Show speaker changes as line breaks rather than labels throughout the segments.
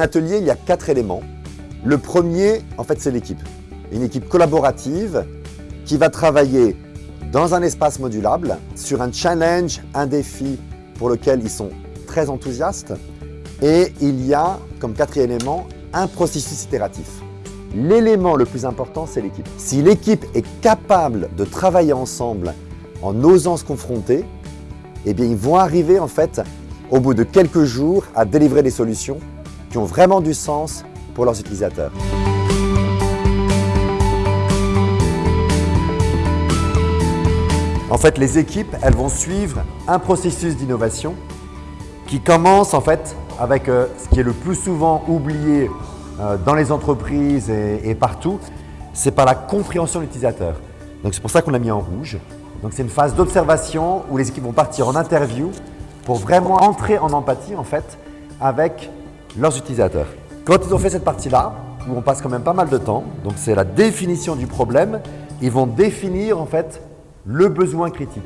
atelier, il y a quatre éléments. Le premier, en fait, c'est l'équipe. Une équipe collaborative qui va travailler dans un espace modulable sur un challenge, un défi pour lequel ils sont très enthousiastes. Et il y a, comme quatrième élément, un processus itératif. L'élément le plus important, c'est l'équipe. Si l'équipe est capable de travailler ensemble en osant se confronter, eh bien, ils vont arriver en fait, au bout de quelques jours, à délivrer des solutions qui ont vraiment du sens pour leurs utilisateurs. En fait, les équipes, elles vont suivre un processus d'innovation qui commence en fait avec euh, ce qui est le plus souvent oublié euh, dans les entreprises et, partout, c'est par la compréhension de l'utilisateur. Donc c'est pour ça qu'on l'a mis en rouge. Donc c'est une phase d'observation où les équipes vont partir en interview pour vraiment entrer en empathie en fait avec leurs utilisateurs. Quand ils ont fait cette partie-là, où on passe quand même pas mal de temps, donc c'est la définition du problème, ils vont définir en fait le besoin critique.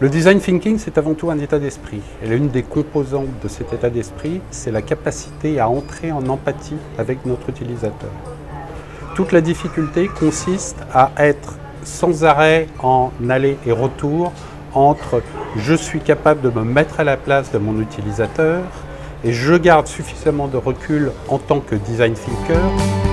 Le design thinking, c'est avant tout un état d'esprit. Et l'une des composantes de cet état d'esprit, c'est la capacité à entrer en empathie avec notre utilisateur. Toute la difficulté consiste à être sans arrêt en aller et retour entre je suis capable de me mettre à la place de mon utilisateur et je garde suffisamment de recul en tant que design thinker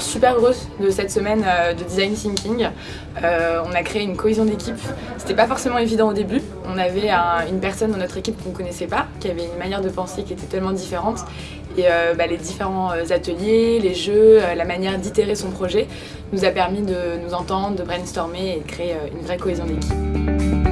Super heureuse de cette semaine euh, de design thinking. Euh, on a créé une cohésion d'équipe. C'était pas forcément évident au début. On avait un- une personne dans notre équipe qu'on connaissait pas, qui avait une manière de penser qui était tellement différente. Et euh, bah, les différents ateliers, les jeux, la manière d'itérer son projet nous a permis de nous entendre, de brainstormer et de créer une vraie cohésion d'équipe.